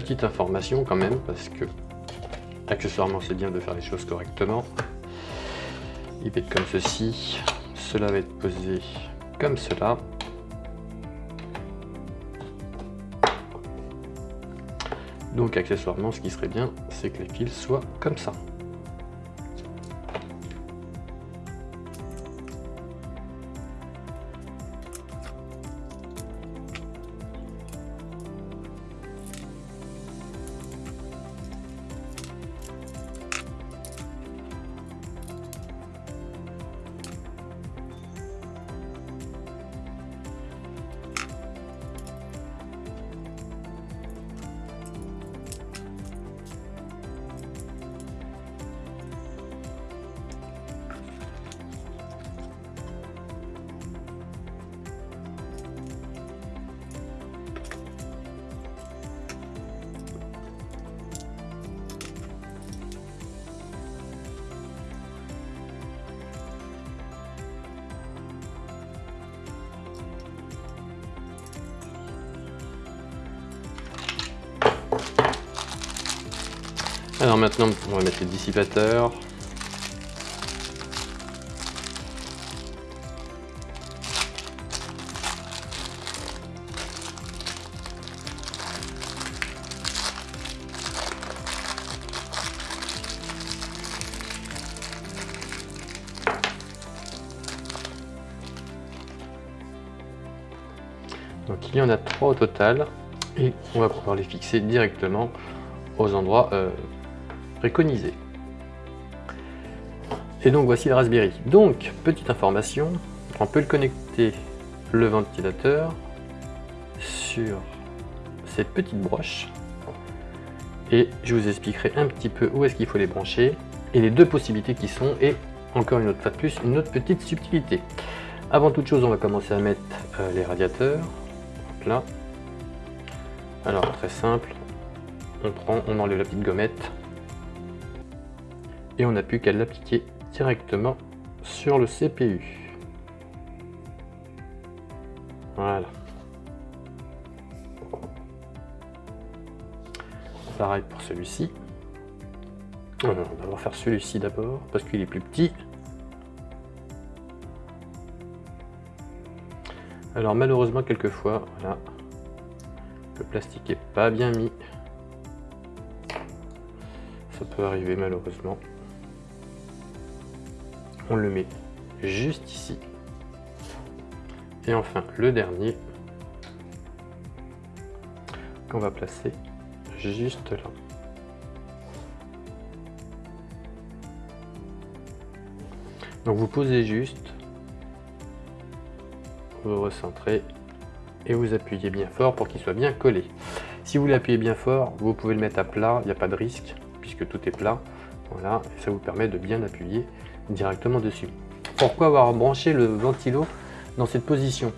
petite information quand même, parce que accessoirement c'est bien de faire les choses correctement. Il va être comme ceci, cela va être posé comme cela. Donc accessoirement ce qui serait bien c'est que les fils soient comme ça. Alors maintenant, on va mettre les dissipateurs. Donc il y en a trois au total et on va pouvoir les fixer directement aux endroits euh, Et donc voici le Raspberry. Donc, petite information, on peut le connecter le ventilateur sur cette petite broche et je vous expliquerai un petit peu où est-ce qu'il faut les brancher et les deux possibilités qui sont et encore une autre fois de plus, une autre petite subtilité. Avant toute chose, on va commencer à mettre euh, les radiateurs. là. Alors très simple, on prend, on enlève la petite gommette et on n'a plus qu'à l'appliquer directement sur le CPU. Voilà. Pareil pour celui-ci. On va faire celui-ci d'abord parce qu'il est plus petit. Alors malheureusement quelquefois, voilà, le plastique est pas bien mis. Ça peut arriver malheureusement. On le met juste ici. Et enfin le dernier qu'on va placer juste là. Donc vous posez juste, vous recentrez et vous appuyez bien fort pour qu'il soit bien collé. Si vous l'appuyez bien fort, vous pouvez le mettre à plat, il n'y a pas de risque puisque tout est plat. Voilà, et ça vous permet de bien appuyer directement dessus. Pourquoi avoir branché le ventilo dans cette position?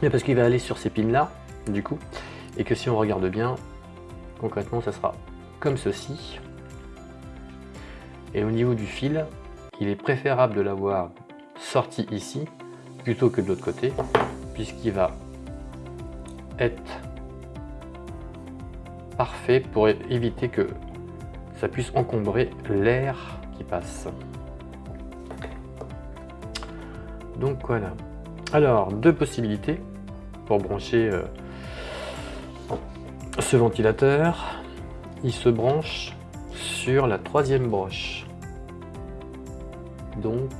Parce qu'il va aller sur ces pins là, du coup, et que si on regarde bien, concrètement, ça sera comme ceci. Et au niveau du fil, il est préférable de l'avoir sorti ici plutôt que de l'autre côté, puisqu'il va être parfait pour éviter que ça puisse encombrer l'air qui passe. Donc voilà. Alors, deux possibilités pour brancher euh, ce ventilateur. Il se branche sur la troisième broche. Donc,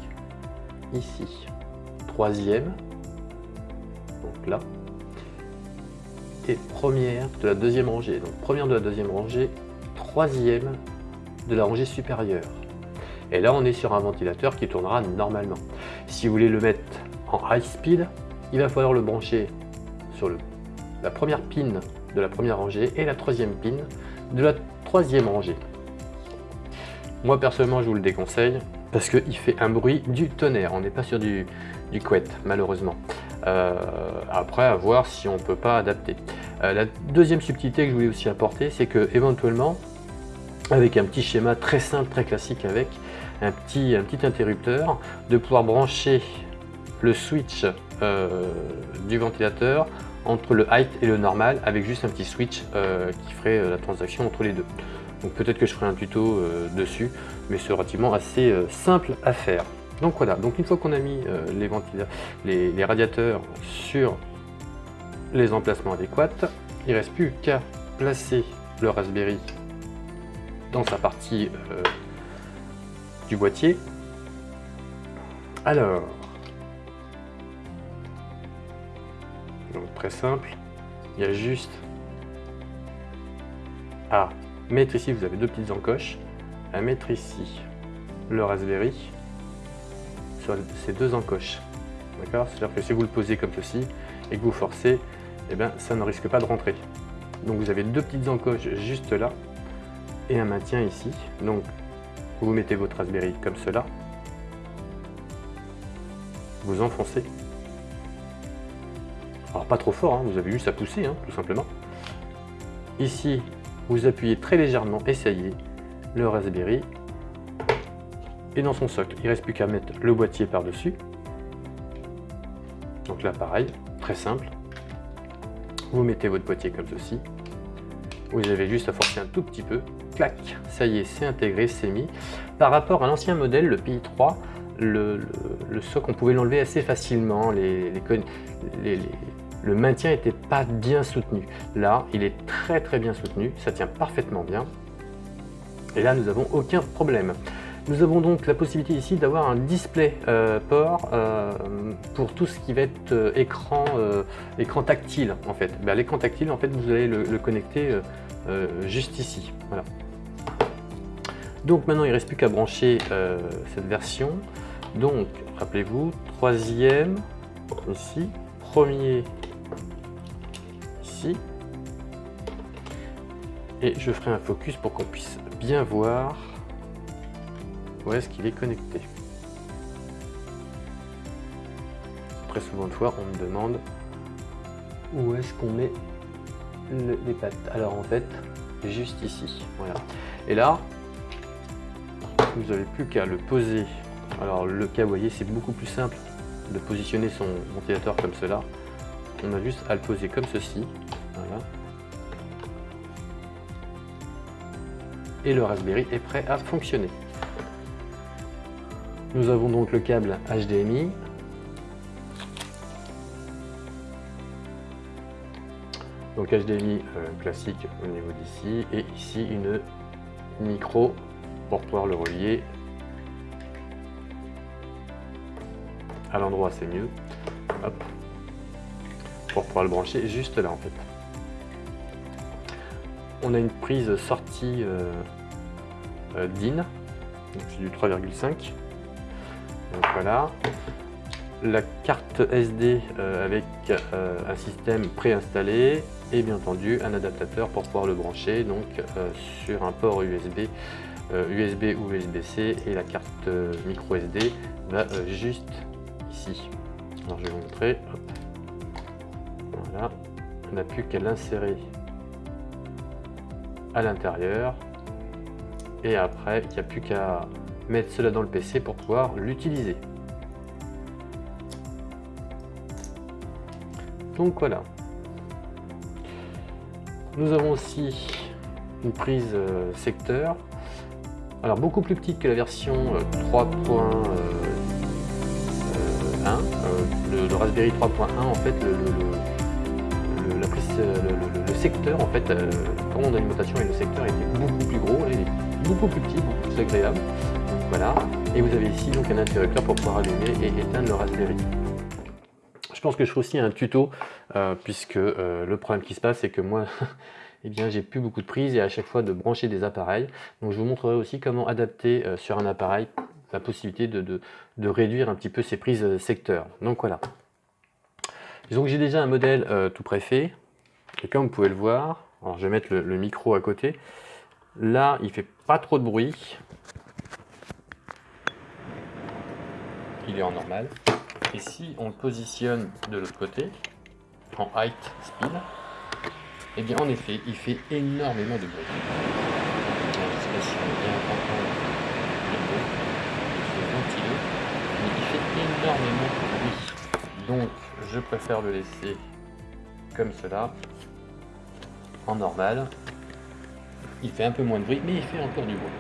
ici. Troisième. Donc là et première de la deuxième rangée. Donc première de la deuxième rangée, troisième de la rangée supérieure. Et là, on est sur un ventilateur qui tournera normalement. Si vous voulez le mettre en high speed, il va falloir le brancher sur la première pin de la première rangée et la troisième pin de la troisième rangée. Moi, personnellement, je vous le déconseille parce qu'il fait un bruit du tonnerre. On n'est pas sur du, du couette, malheureusement. Euh, après, à voir si on ne peut pas adapter. Euh, la deuxième subtilité que je voulais aussi apporter, c'est que éventuellement, avec un petit schéma très simple, très classique, avec un petit, interrupteur, de pouvoir brancher le switch euh, du ventilateur entre le height et le normal avec juste un petit switch euh, qui ferait euh, la transaction entre les deux. Donc peut-être que je ferai un tuto dessus, mais c'est relativement assez simple à faire. Donc voilà, donc une fois qu'on a mis les, les, radiateurs sur les emplacements adéquats, il ne reste plus qu'à placer le Raspberry dans sa partie du boîtier. Alors, Donc très simple. Il y a juste à mettre ici, vous avez deux petites encoches, à mettre ici le Raspberry sur ces deux encoches. D'accord? C'est-à-dire que si vous le posez comme ceci et que vous forcez, eh bien, ça ne risque pas de rentrer. Donc vous avez deux petites encoches juste là et un maintien ici. Donc vous mettez votre Raspberry comme cela, vous enfoncez alors pas trop fort, hein, vous avez juste à pousser, hein, tout simplement. Ici, vous appuyez très légèrement et ça y est, le Raspberry est dans son socle. Il reste plus qu'à mettre le boîtier par-dessus. Donc là, pareil, très simple. Vous mettez votre boîtier comme ceci. Vous avez juste à forcer un tout petit peu. Clac, ça y est, c'est intégré, c'est mis. Par rapport à l'ancien modèle, le PI3, le, socle, on pouvait l'enlever assez facilement. le maintien n'était pas bien soutenu. Là, il est très très bien soutenu, ça tient parfaitement bien. Et là, nous n'avons aucun problème. Nous avons donc la possibilité ici d'avoir un display euh, port euh, pour tout ce qui va être euh, écran, écran tactile en fait. Ben, l'écran tactile en fait vous allez le, le connecter juste ici. Voilà. Donc maintenant il ne reste plus qu'à brancher cette version. Donc rappelez-vous, troisième ici, premier et je ferai un focus pour qu'on puisse bien voir où est-ce qu'il est connecté. Très souvent de fois, on me demande où est-ce qu'on met les pattes. Alors en fait, juste ici. Voilà. Et là, vous n'avez plus qu'à le poser. Alors le cas, vous voyez, c'est beaucoup plus simple de positionner son ventilateur comme cela. On a juste à le poser comme ceci. Voilà. Et le Raspberry est prêt à fonctionner. Nous avons donc le câble HDMI. Donc HDMI euh, classique au niveau d'ici et ici une micro pour pouvoir le relier. À l'endroit c'est mieux. Pour pouvoir le brancher juste là en fait. On a une prise sortie euh, euh, DIN, c'est du 3,5. Donc voilà. La carte SD euh, avec un système préinstallé. Et bien entendu un adaptateur pour pouvoir le brancher. Donc sur un port USB, USB ou USB-C et la carte micro SD va juste ici. Alors je vais vous montrer. Voilà. On n'a plus qu'à l'insérer à l'intérieur. Et après, il n'y a plus qu'à mettre cela dans le PC pour pouvoir l'utiliser. Donc voilà. Nous avons aussi une prise euh, secteur. Alors beaucoup plus petite que la version 3.1. Euh, euh, le, Raspberry 3.1 en fait le, secteur en fait commande d'alimentation et le secteur était beaucoup plus gros, est beaucoup plus petit, beaucoup plus agréable. voilà. Et vous avez ici donc un interrupteur pour pouvoir allumer et éteindre le Raspberry. Je pense que je ferai aussi un tuto, euh, puisque euh, le problème qui se passe, c'est que moi, eh bien, j'ai plus beaucoup de prises et à chaque fois de brancher des appareils. Donc je vous montrerai aussi comment adapter euh, sur un appareil la possibilité de, de, réduire un petit peu ces prises secteur. Donc voilà. Que j'ai déjà un modèle tout préfet, et comme vous pouvez le voir, alors je vais mettre le, micro à côté. Là, il fait pas trop de bruit. Il est en normal. Et si on le positionne de l'autre côté, en height speed, eh bien en effet, il fait énormément de bruit. Il fait énormément de bruit. Donc, je préfère le laisser comme cela, en normal. Il fait un peu moins de bruit, mais il fait encore du bruit.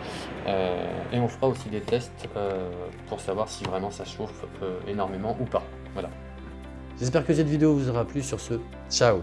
Euh, et on fera aussi des tests euh, pour savoir si vraiment ça chauffe énormément ou pas. Voilà. J'espère que cette vidéo vous aura plu. Sur ce, ciao